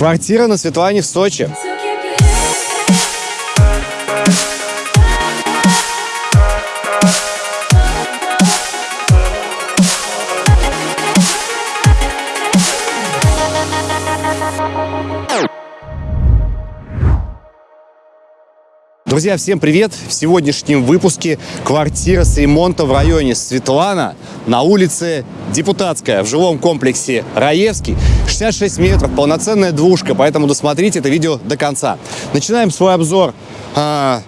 Квартира на Светлане в Сочи. Друзья, всем привет! В сегодняшнем выпуске квартира с ремонтом в районе Светлана на улице Депутатская в жилом комплексе Раевский. 66 метров, полноценная двушка, поэтому досмотрите это видео до конца. Начинаем свой обзор а,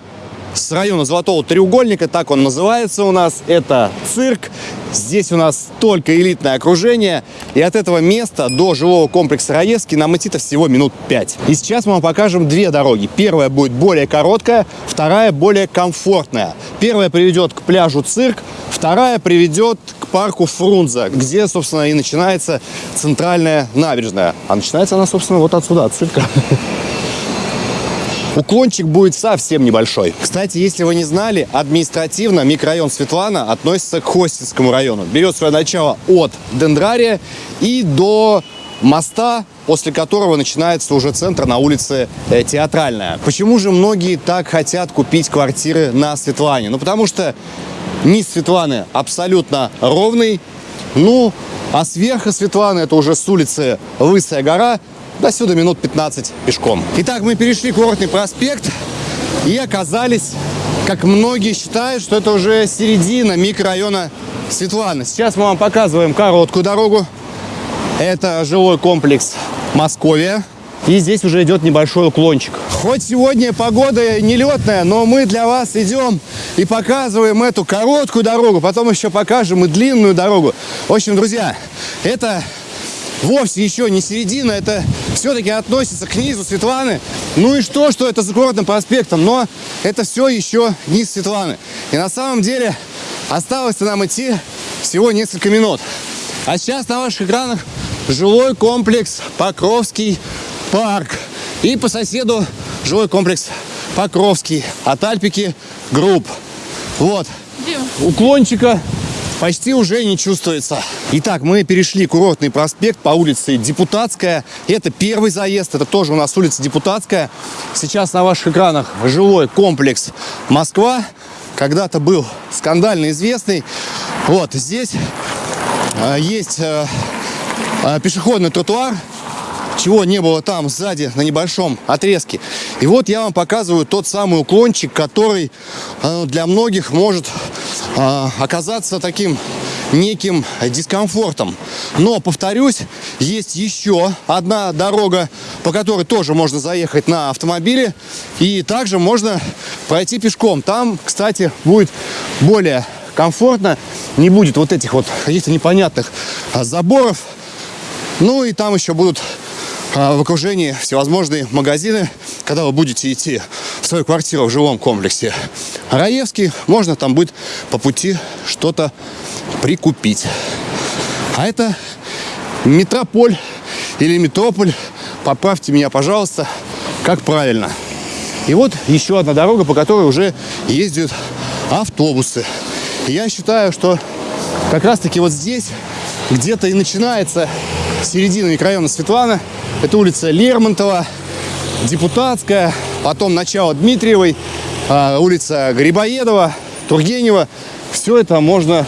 с района Золотого треугольника, так он называется у нас. Это цирк. Здесь у нас только элитное окружение. И от этого места до жилого комплекса Раевский нам идти-то всего минут 5. И сейчас мы вам покажем две дороги. Первая будет более короткая, вторая более комфортная. Первая приведет к пляжу цирк, вторая приведет к парку Фрунзе, где, собственно, и начинается центральная набережная. А начинается она, собственно, вот отсюда, от цирка. Уклончик будет совсем небольшой. Кстати, если вы не знали, административно микрорайон Светлана относится к Хостинскому району. Берет свое начало от Дендрария и до моста, после которого начинается уже центр на улице э, Театральная. Почему же многие так хотят купить квартиры на Светлане? Ну, потому что низ Светланы абсолютно ровный, ну, а сверху Светланы, это уже с улицы Лысая гора, до сюда минут 15 пешком. Итак, мы перешли курортный проспект и оказались, как многие считают, что это уже середина микрорайона Светлана. Сейчас мы вам показываем короткую дорогу. Это жилой комплекс Московия. И здесь уже идет небольшой уклончик. Хоть сегодня погода нелетная, но мы для вас идем и показываем эту короткую дорогу. Потом еще покажем и длинную дорогу. В общем, друзья, это вовсе еще не середина, это все-таки относится к низу Светланы. Ну и что, что это за городным проспектом, но это все еще низ Светланы. И на самом деле осталось нам идти всего несколько минут. А сейчас на ваших экранах жилой комплекс Покровский парк. И по соседу жилой комплекс Покровский от Альпика Групп. Вот. Уклончика почти уже не чувствуется. Итак, мы перешли курортный проспект по улице Депутатская. Это первый заезд, это тоже у нас улица Депутатская. Сейчас на ваших экранах жилой комплекс Москва. Когда-то был скандально известный. Вот здесь э, есть э, э, пешеходный тротуар, чего не было там сзади на небольшом отрезке. И вот я вам показываю тот самый уклончик, который для многих может оказаться таким неким дискомфортом. Но, повторюсь, есть еще одна дорога, по которой тоже можно заехать на автомобиле. И также можно пройти пешком. Там, кстати, будет более комфортно. Не будет вот этих вот каких-то непонятных а, заборов. Ну и там еще будут а, в окружении всевозможные магазины, когда вы будете идти в свою квартиру в жилом комплексе Раевский, можно там будет по пути что-то прикупить. А это метрополь или метрополь, поправьте меня, пожалуйста, как правильно. И вот еще одна дорога, по которой уже ездят автобусы. И я считаю, что как раз-таки вот здесь где-то и начинается середина микрорайона Светлана – это улица Лермонтова, Депутатская, потом начало Дмитриевой, а, улица Грибоедова, Тургенева. Все это можно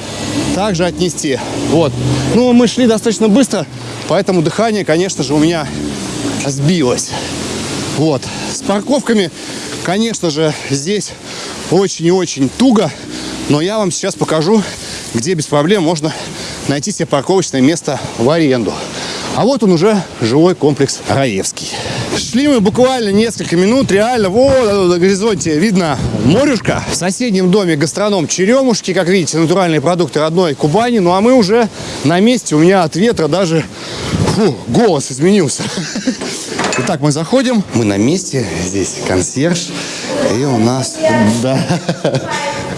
также отнести. Вот. Ну, мы шли достаточно быстро, поэтому дыхание, конечно же, у меня сбилось. Вот. С парковками, конечно же, здесь очень и очень туго, но я вам сейчас покажу, где без проблем можно найти себе парковочное место в аренду. А вот он уже жилой комплекс Раевский. Шли мы буквально несколько минут, реально, вот на горизонте видно морюшка. В соседнем доме гастроном Черемушки, как видите, натуральные продукты родной Кубани. Ну а мы уже на месте, у меня от ветра даже фу, голос изменился. Итак, мы заходим, мы на месте, здесь консьерж, и у нас, да,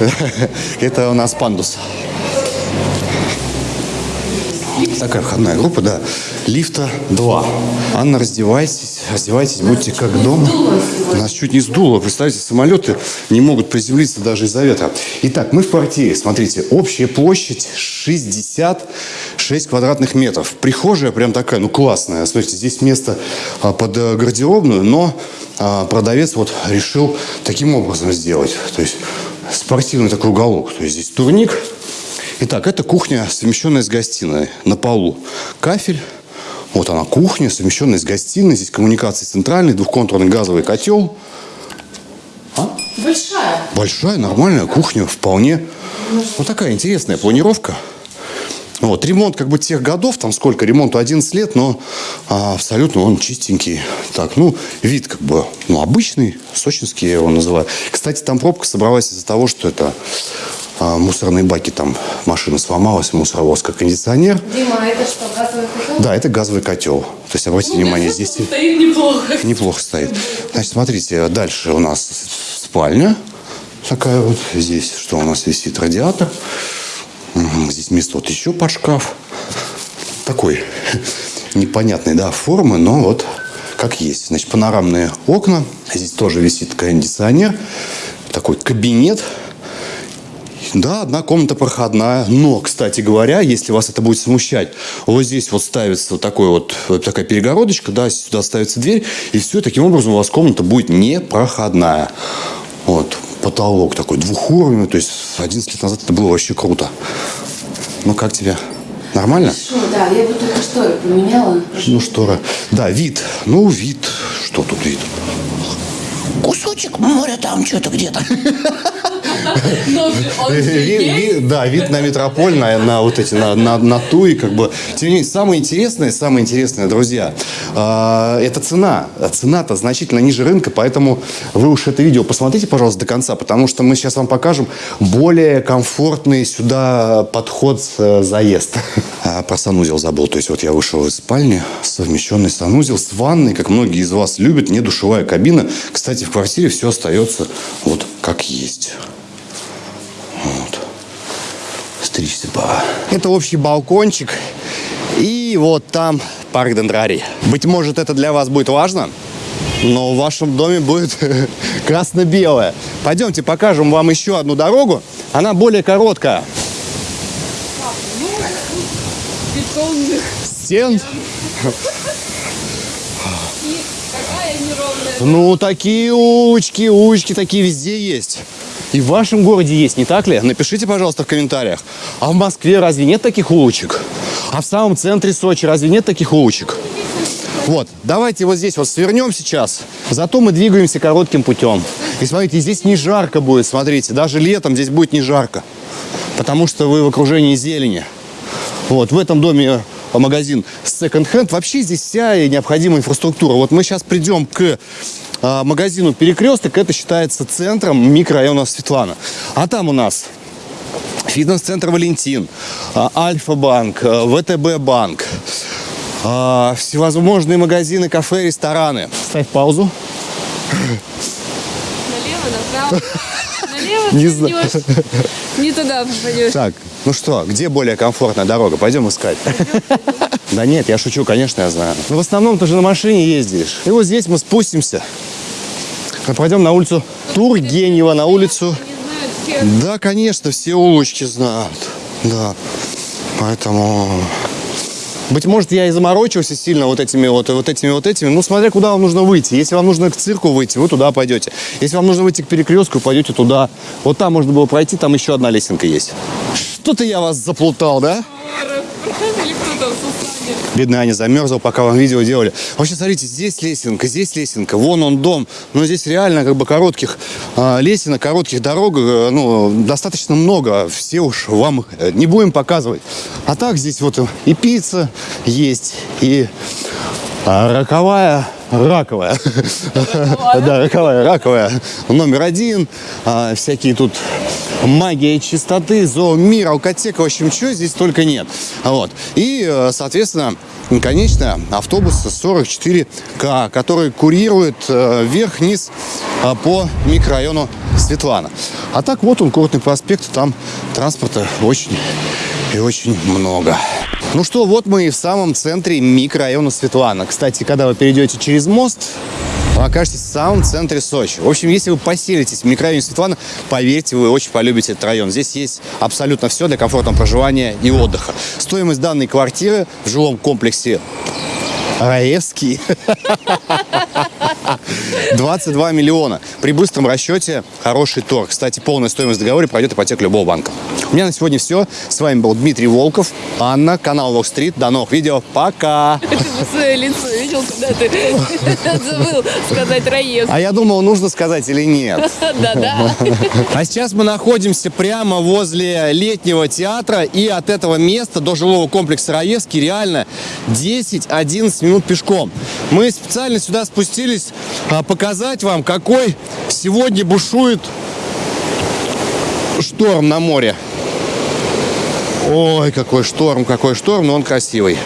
это у нас пандус. Такая входная группа, да. Лифта 2. Анна, раздевайтесь, раздевайтесь, будьте как дома. Нас чуть не сдуло. Представьте, самолеты не могут приземлиться даже из-за ветра. Итак, мы в квартире. Смотрите, общая площадь 66 квадратных метров. Прихожая прям такая, ну классная. Смотрите, здесь место а, под э, гардеробную, но а, продавец вот решил таким образом сделать. То есть спортивный такой уголок. То есть здесь турник, Итак, это кухня, совмещенная с гостиной на полу. Кафель. Вот она кухня, совмещенная с гостиной. Здесь коммуникации центральный, двухконтурный газовый котел. А? Большая. Большая, нормальная кухня, вполне. Вот такая интересная планировка. Вот, ремонт как бы тех годов, там сколько, ремонту 11 лет, но а, абсолютно он чистенький. Так, ну, вид как бы, ну, обычный, сочинский я его называю. Кстати, там пробка собралась из-за того, что это мусорные баки, там машина сломалась, мусоровоз как кондиционер. Дима, а это что, газовый котел? Да, это газовый котел. То есть, обратите Ну, внимание, здесь Стоит неплохо. неплохо стоит. Значит, смотрите, дальше у нас спальня. Такая вот. Здесь что у нас висит? Радиатор. Здесь место вот еще под шкаф. Такой непонятной, да, формы, но вот как есть. Значит, панорамные окна. Здесь тоже висит кондиционер. Такой кабинет. Да, одна комната проходная. Но, кстати говоря, если вас это будет смущать, вот здесь вот ставится вот такой вот, вот такая перегородочка, да, сюда ставится дверь, и все, таким образом у вас комната будет непроходная. Вот, потолок такой двухуровневый, то есть 11 лет назад это было вообще круто. Ну, как тебе? Нормально? Что, да, я бы только шторы поменяла. Ну, штора. Да, вид. Ну, вид. Что тут вид? Кусочек моря там что-то где-то. Да, вид на метрополь, на, на вот эти, на, на, на Туи, как бы. Тем не менее, самое интересное, самое интересное, друзья, а, это цена. Цена-то значительно ниже рынка, поэтому вы уж это видео посмотрите, пожалуйста, до конца, потому что мы сейчас вам покажем более комфортный сюда подход, э, заезд. А, Про санузел забыл, то есть вот я вышел из спальни, совмещенный санузел с ванной, как многие из вас любят, не душевая кабина. Кстати, в квартире все остается вот как есть. Вот. Стричься пора. Это общий балкончик. И вот там парк дендрарий. Быть может, это для вас будет важно, но в вашем доме будет красно-белое. Пойдемте покажем вам еще одну дорогу. Она более короткая. Бетонных. Стен. И какая неровная. Ну, такие улочки, улочки такие везде есть. И в вашем городе есть, не так ли? Напишите, пожалуйста, в комментариях. А в Москве разве нет таких улочек? А в самом центре Сочи разве нет таких улочек? Вот, давайте вот здесь вот свернем сейчас. Зато мы двигаемся коротким путем. И смотрите, здесь не жарко будет, смотрите. Даже летом здесь будет не жарко. Потому что вы в окружении зелени. Вот, в этом доме магазин Hand. Вообще здесь вся необходимая инфраструктура. Вот мы сейчас придем к а, магазину Перекресток. Это считается центром микрорайона Светлана. А там у нас фитнес-центр Валентин, а, Альфа-банк, а, ВТБ-банк, всевозможные магазины, кафе, рестораны. Ставь паузу. Налево, направо. Налево Не знаю. Не туда попадешь. Так, ну что, где более комфортная дорога? Пойдем искать. Да нет, я шучу, конечно, я знаю. Но в основном ты же на машине ездишь. И вот здесь мы спустимся. Мы пойдем на улицу Тургенева, на улицу... Да, конечно, все улочки знают. Да. Поэтому... Быть может, я и заморочился сильно вот этими вот, вот этими вот этими. Ну, смотря куда вам нужно выйти. Если вам нужно к цирку выйти, вы туда пойдете. Если вам нужно выйти к перекрестку, пойдете туда. Вот там можно было пройти, там еще одна лесенка есть. Что-то я вас заплутал, да? Или кто Бедный Аня замерзла, пока вам видео делали. Вообще, смотрите, здесь лесенка, здесь лесенка, вон он дом. Но здесь реально как бы коротких а, лесенок, коротких дорог, э, ну, достаточно много. Все уж вам э, не будем показывать. А так здесь вот и пицца есть, и роковая, раковая. Да, роковая, раковая. Номер один. А, Всякие тут магия чистоты, зоомир, алкотека, в общем, чего здесь только нет. Вот. И, э, соответственно, конечно, автобус 44К, который курирует вверх-вниз э, по микрорайону Светлана. А так вот он, Курортный проспект, там транспорта очень и очень много. Ну что, вот мы и в самом центре микрорайона Светлана. Кстати, когда вы перейдете через мост, вы окажетесь в самом центре Сочи. В общем, если вы поселитесь в микрорайоне Светлана, поверьте, вы очень полюбите этот район. Здесь есть абсолютно все для комфортного проживания и отдыха. Стоимость данной квартиры в жилом комплексе Раевский 22 миллиона. При быстром расчете хороший торг. Кстати, полная стоимость договора пройдет ипотеку любого банка. У меня на сегодня все. С вами был Дмитрий Волков, Анна, канал Вок Стрит. До новых видео. Пока! Ты свое лицо видел, когда ты забыл сказать Раевский. А я думал, нужно сказать или нет. Да-да. А сейчас мы находимся прямо возле летнего театра, и от этого места до жилого комплекса Раевский реально 10-11 минут пешком. Мы специально сюда спустились а, показать вам, какой сегодня бушует шторм на море. Ой, какой шторм, какой шторм, но он красивый.